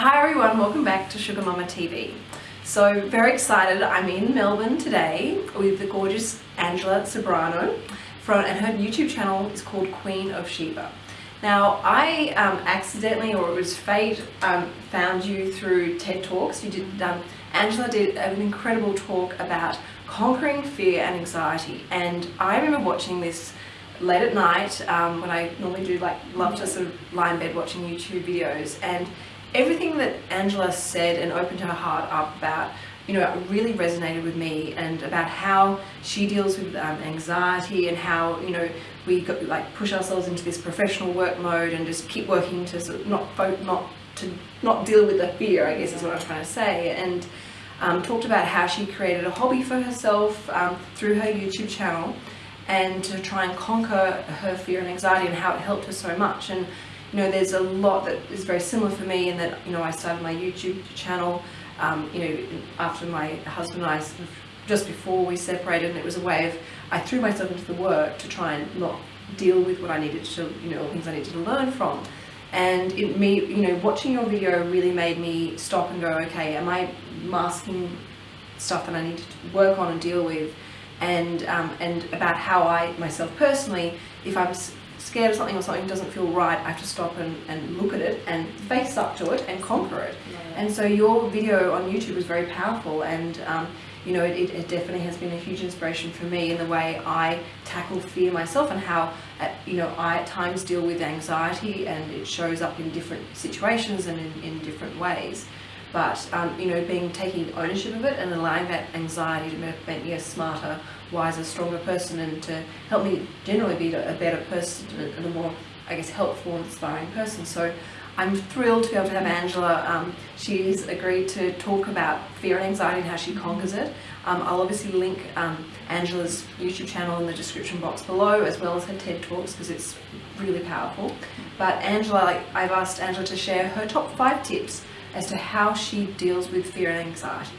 Hi everyone, welcome back to Sugar Mama TV. So very excited, I'm in Melbourne today with the gorgeous Angela Ceberano from, and her YouTube channel is called Queen of Sheba. Now I um, accidentally, or it was fate, um, found you through TED Talks. You did, um, Angela did an incredible talk about conquering fear and anxiety and I remember watching this late at night um, when I normally do like love to sort of lie in bed watching YouTube videos and everything that Angela said and opened her heart up about you know really resonated with me and about how she deals with um, anxiety and how you know we got, like push ourselves into this professional work mode and just keep working to sort of not not to not deal with the fear I guess is what I'm trying to say. And um, talked about how she created a hobby for herself um, through her YouTube channel and to try and conquer her fear and anxiety and how it helped her so much. And you know there's a lot that is very similar for me in that you know I started my YouTube channel um, you know after my husband and I just before we separated and it was a way of I threw myself into the work to try and not deal with what I needed to you know things I needed to learn from. And it me you know watching your video really made me stop and go okay am I masking stuff that I need to work on and deal with? And um, and about how I myself personally if I'm scared of something or something doesn't feel right I have to stop and, and look at it and face up to it and conquer it yeah. and so your video on YouTube was very powerful and um, you know it, it, definitely has been a huge inspiration for me in the way I tackle fear myself and how at, you know I at times deal with anxiety and it shows up in different situations and in, in different ways but um, you know being taking ownership of it and allowing that anxiety to make me a smarter wiser stronger person and to help me generally be a better person and a more I guess helpful inspiring person. So I'm thrilled to be able to have Angela um, she's agreed to talk about fear and anxiety and how she conquers it. Um, I'll obviously link um, Angela's YouTube channel in the description box below as well as her TED Talks because it's really powerful. But Angela like, I've asked Angela to share her top five tips as to how she deals with fear and anxiety.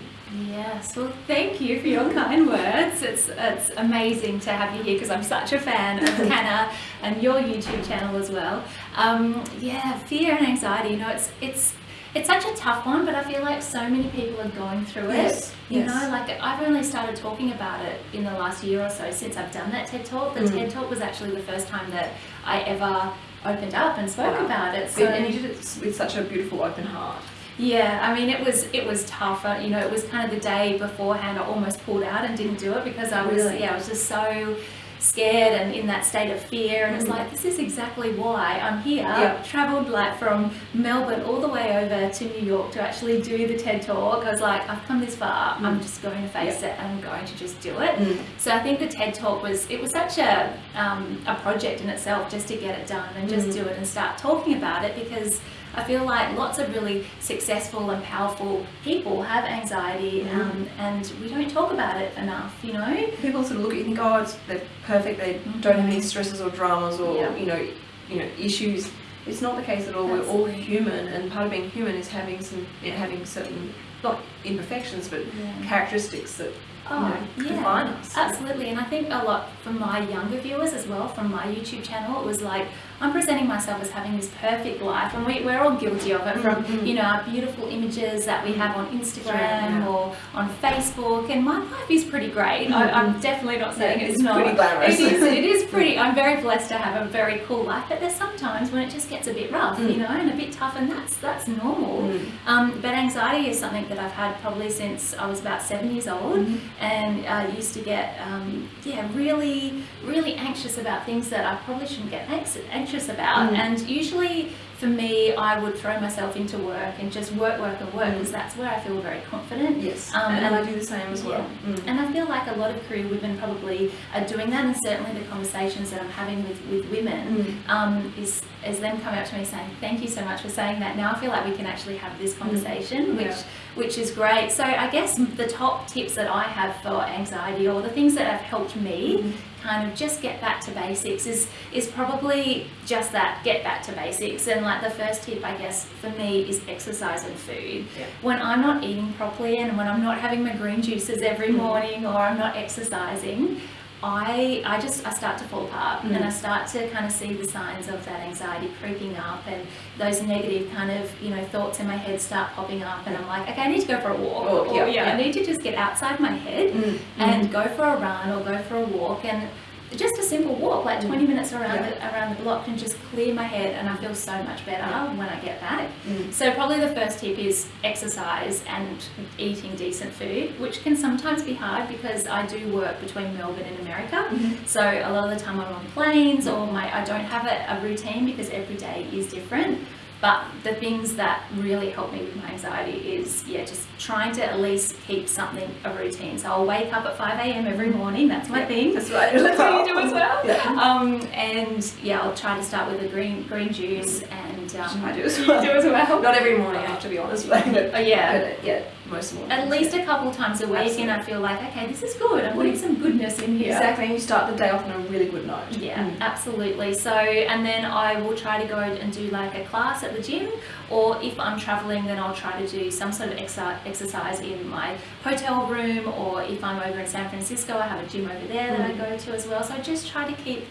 Yes, well thank you for your kind words. It's, it's amazing to have you here because I'm such a fan of Canna and your YouTube channel as well. Um, yeah, fear and anxiety, you know, it's, it's, it's such a tough one, but I feel like so many people are going through yes, it. You yes. know, like I've only started talking about it in the last year or so since I've done that TED Talk. The mm. TED Talk was actually the first time that I ever opened up and spoke wow. about it. So, and you did it with such a beautiful open heart. Yeah, I mean, it was it was tough. You know, it was kind of the day beforehand. I almost pulled out and didn't do it because I was really? yeah, I was just so scared and in that state of fear and mm. it's like this is exactly why I'm here yep. traveled like from Melbourne all the way over to New York to actually do the TED talk I was like I've come this far mm. I'm just going to face yep. it and I'm going to just do it mm. so I think the TED talk was it was such a um, a project in itself just to get it done and just mm. do it and start talking about it because I feel like lots of really successful and powerful people have anxiety mm. um, and we don't talk about it enough, you know? People sort of look at you and think, oh, it's, they're perfect, they don't have any stresses or dramas or, yeah. you know, you know, issues. It's not the case at all. That's We're all human and part of being human is having some, having certain, not imperfections, but yeah. characteristics that oh, you know, define us. Absolutely, and I think a lot from my younger viewers as well, from my YouTube channel, it was like, I'm presenting myself as having this perfect life, and we, we're all guilty of it from, mm-hmm. you know, our beautiful images that we have on Instagram yeah. or on Facebook, and my life is pretty great. Mm-hmm. I, am definitely not saying yeah, it's, it's not. pretty glamorous. It is, it is pretty, I'm very blessed to have a very cool life, but there's sometimes when it just gets a bit rough, mm. you know, and a bit tough, and that's, that's normal. Mm. Um, but anxiety is something that I've had probably since I was about seven years old, mm-hmm. and I uh, used to get, um, yeah, really, really anxious about things that I probably shouldn't get anxious about about. Mm. And usually for me, I would throw myself into work and just work, work, and work because mm. that's where I feel very confident. Yes, um, and, and, I do the same as well. Yeah. Mm. And I feel like a lot of career women probably are doing that, and certainly the conversations that I'm having with, with women mm. um, is, is them coming up to me saying, "Thank you so much for saying that." Now I feel like we can actually have this mm. conversation, which yeah. which is great. So I guess the top tips that I have for anxiety, or the things that have helped me mm kind of just get back to basics is is probably just that get back to basics and like the first tip I guess for me is exercise and food yeah. when I'm not eating properly and when I'm not having my green juices every mm. morning or I'm not exercising I I just I start to fall apart Mm. and I start to kind of see the signs of that anxiety creeping up and those negative kind of you know thoughts in my head start popping up and I'm like okay I need to go for a walk Walk, or yeah, yeah. I need to just get outside my head Mm, and go for a run or go for a walk and just a simple walk like 20 minutes around Yeah. the, around the block can just clear my head and I feel so much better when I get back Mm. so probably the first tip is exercise and eating decent food, which can sometimes be hard because I do work between Melbourne and America. Mhm. So a lot of the time I'm on planes or my I don't have a, a routine because every day is different. But the things that really help me with my anxiety is yeah, just trying to at least keep something a routine. So I'll wake up at 5 a.m. every morning. That's my Yeah, thing. That's right. That's what you do as well. Yeah. Um, and yeah, I'll try to start with a green green juice and um, I do as well. do as well. Not every morning, I have to be honest, but, but Oh, yeah. yeah, most mornings. At least a couple times a week, Absolutely. and I feel like, okay, this is good. I'm putting some goodness in here. Exactly, and you start the day off on a really good note. Yeah, Mm. absolutely. So, and then I will try to go and do like a class at the gym, or if I'm traveling, then I'll try to do some sort of exer- exercise in my hotel room, or if I'm over in San Francisco, I have a gym over there that I Mm. go to as well. So I just try to keep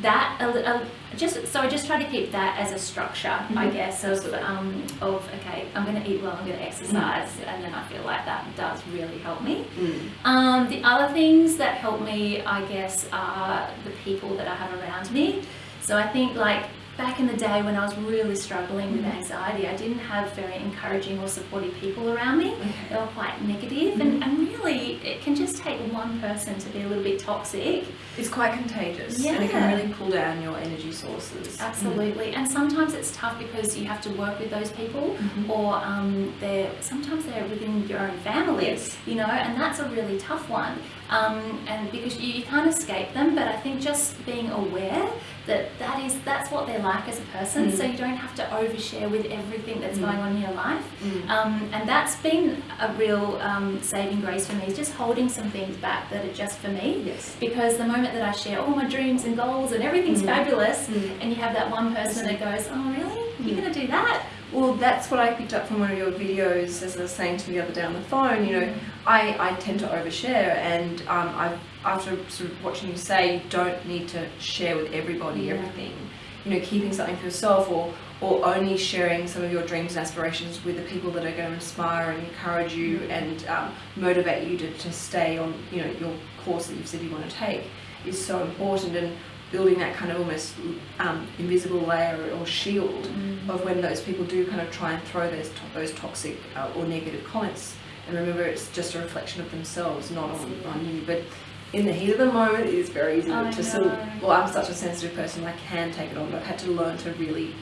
that just so I just try to keep that as a structure, I Mhm. guess, of um, of okay, I'm going to eat well, I'm going to exercise, and then I feel like that does really help me. Mm. Um, the other things that help me, I guess, are the people that I have around me. So I think like back in the day when I was really struggling with anxiety, I didn't have very encouraging or supportive people around me. They were quite negative, and, and really it can just take one person to be a little bit toxic. It's quite contagious, and it can really pull down your energy sources. Absolutely, and sometimes it's tough because you have to work with those people, Mhm. or um, they're sometimes they're within your own family, Yes. you know, and that's a really tough one. Um, and because you, you can't escape them, but I think just being aware that that is that's what they're like as a person, Mm. so you don't have to overshare with everything that's Mm. going on in your life. Mm. Um, and that's been a real um, saving grace for me, is just holding some things back that are just for me. Yes. Because the moment that I share all my dreams and goals and everything's Mm. fabulous, Mm. and you have that one person that goes, "Oh, really? You're Mm. going to do that?" Well, that's what I picked up from one of your videos, as I was saying to you the other day on the phone. You know, I, I tend to overshare, and um, I've after sort of watching you say, you don't need to share with everybody Yeah. everything. You know, keeping something for yourself, or or only sharing some of your dreams and aspirations with the people that are going to inspire and encourage you and um, motivate you to, to stay on you know your course that you've said you want to take is so important and building that kind of almost um, invisible layer or shield of when those people do kind of try and throw those to- those toxic uh, or negative comments. And remember, it's just a reflection of themselves, not on, on you. But in the heat of the moment, it is very easy I to sort of. Well, I'm such a sensitive person; I can take it on, but I've had to learn to really,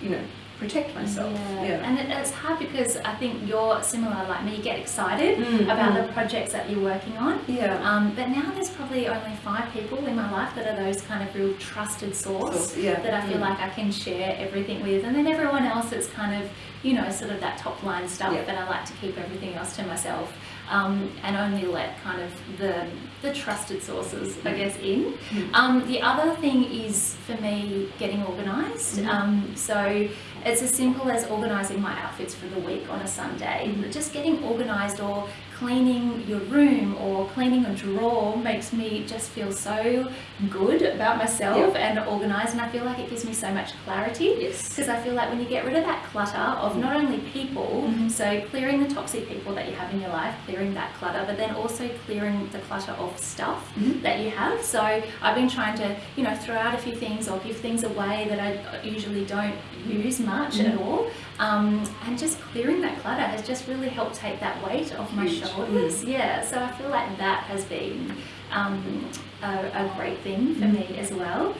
you know, protect myself. Yeah. And it, it's hard because I think you're similar like me. You get excited Mm, about mm. the projects that you're working on. Yeah. Um, but now there's probably only five people in my life that are those kind of real trusted source So, yeah. that I feel Mm. like I can share everything with, and then everyone else is kind of, you know, sort of that top line stuff, Yeah. and I like to keep everything else to myself, um, and only let kind of the the trusted sources, I guess, in. Mm. Um, the other thing is for me getting organised. Mhm. Um, so it's as simple as organising my outfits for the week on a Sunday. Mhm. Just getting organised or cleaning your room or cleaning a drawer makes me just feel so good about myself and organised, and I feel like it gives me so much clarity. Yes. Because I feel like when you get rid of that clutter of not only people, Mhm. so clearing the toxic people that you have in your life, clearing that clutter, but then also clearing the clutter of stuff Mhm. that you have. So I've been trying to, you know, throw out a few things or give things away that I usually don't use much at Mhm. all. Um, and just clearing that clutter has just really helped take that weight off my Huge. Shoulders. Yeah, so I feel like that has been um, a, a great thing for Mhm. me as well.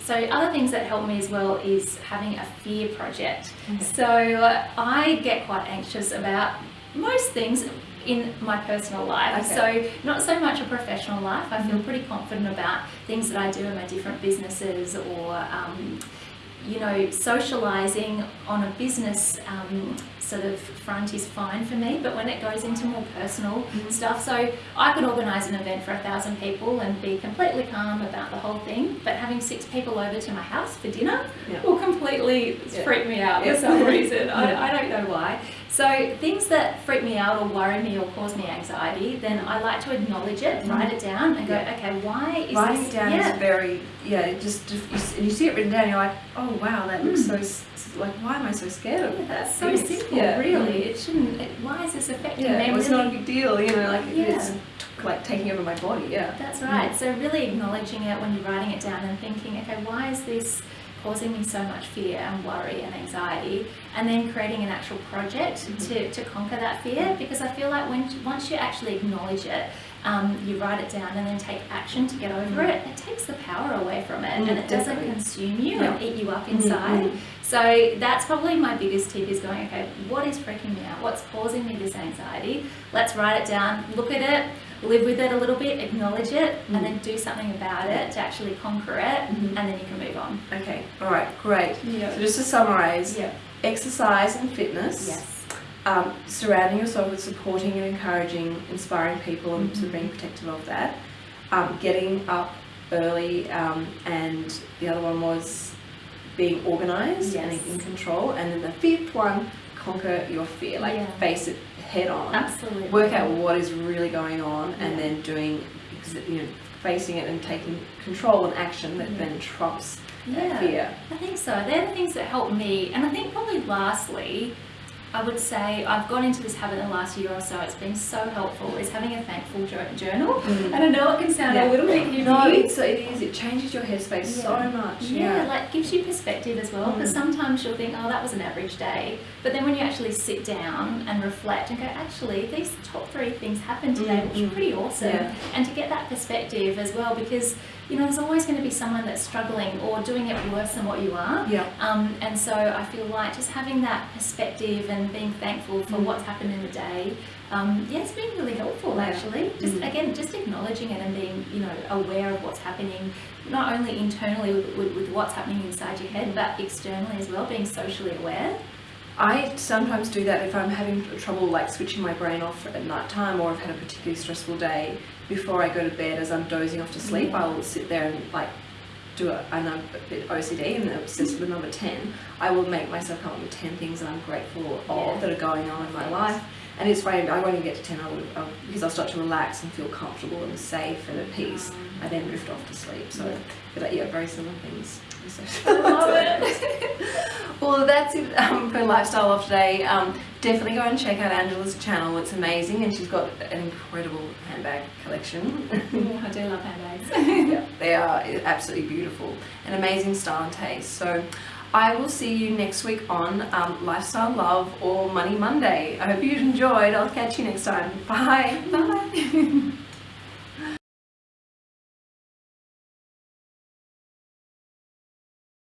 So other things that help me as well is having a fear project. Okay. So I get quite anxious about most things in my personal life. Okay. So not so much a professional life. I feel Mhm. pretty confident about things that I do in my different businesses or um, you know, socializing on a business um, sort of front is fine for me, but when it goes into more personal Mhm. stuff, so I could organize an event for a thousand people and be completely calm about the whole thing, but having six people over to my house for dinner Yeah. will completely Yeah. freak me out Yeah. for some reason. I, I don't know why. So things that freak me out or worry me or cause me anxiety, then I like to acknowledge it, Mhm. write it down, and go, okay, why is Writing this? down yeah. is very, yeah, just, just and you see it written down, you're like, oh wow, that looks so, s- s- like, why am I so scared of Yeah, that? that's so This? simple, Yeah. really. It shouldn't. It, why is this affecting Yeah, me? well, it's Really- not a big deal, you know, like Yeah. it's like taking over my body, yeah. That's right. So really acknowledging it when you're writing it down and thinking, okay, why is this causing me so much fear and worry and anxiety? And then creating an actual project Mhm. to, to conquer that fear because I feel like when once you actually acknowledge it, um, you write it down and then take action to get over Mhm. it, it takes the power away from it Mm, and it doesn't consume you Yeah. and eat you up Mhm, inside. So that's probably my biggest tip is going, okay, what is freaking me out? What's causing me this anxiety? Let's write it down, look at it, live with it a little bit, acknowledge it, Mm. and then do something about it to actually conquer it, Mhm. and then you can move on. Okay, all right, great. Yeah. So just to summarize, Yeah. exercise and fitness. Yes. um, surrounding yourself with supporting and encouraging, inspiring people, and sort of Mhm. being protective of that. Um, getting up early, um, and the other one was being organised and in control. And then the fifth one, conquer your fear, like Yeah. face it head on. Absolutely. Work out what is really going on, and then doing, you know, facing it and taking control and action that Yeah. then trumps that Yeah. fear. I think so. They're the things that help me. And I think probably lastly, I would say I've got into this habit in the last year or so. It's been so helpful is having a thankful journal. Mm. And I know it can sound Yeah. a little bit heavy. No, it's, it is. It changes your headspace so much. Yeah, like gives you perspective as well. Because Mm. sometimes you'll think, oh, that was an average day, but then when you actually sit down and reflect and go, actually, these top three things happened today, which Mm, were pretty awesome. Yeah. And to get that perspective as well, because you know, there's always going to be someone that's struggling or doing it worse than what you are. Yeah. Um, and so I feel like just having that perspective and being thankful for Mm. what's happened in the day, um, yeah, it's been really helpful actually. Just Mm. again, just acknowledging it and being, you know, aware of what's happening, not only internally with, with, with what's happening inside your head, but externally as well, being socially aware. I sometimes do that if I'm having trouble like switching my brain off at night time or I've had a particularly stressful day. Before I go to bed, as I'm dozing off to sleep. Mm-hmm. I will sit there and like do it. And I'm a bit OCD and obsessed with number 10. I will make myself come up with 10 things that I'm grateful of Yeah. that are going on in my life. And it's funny, I won't even get to 10 I would, I'll, because I'll start to relax and feel comfortable and safe and at peace. I then drift off to sleep. So, Yeah. but yeah, very similar things. Love it. Well, that's it um, for Lifestyle of today. Um, definitely go and check out Angela's channel. It's amazing, and she's got an incredible handbag collection. Ooh, I do love handbags. yeah, they are absolutely beautiful, an amazing style and taste. So, I will see you next week on um, Lifestyle Love or Money Monday. I hope you enjoyed. I'll catch you next time. Bye. Bye.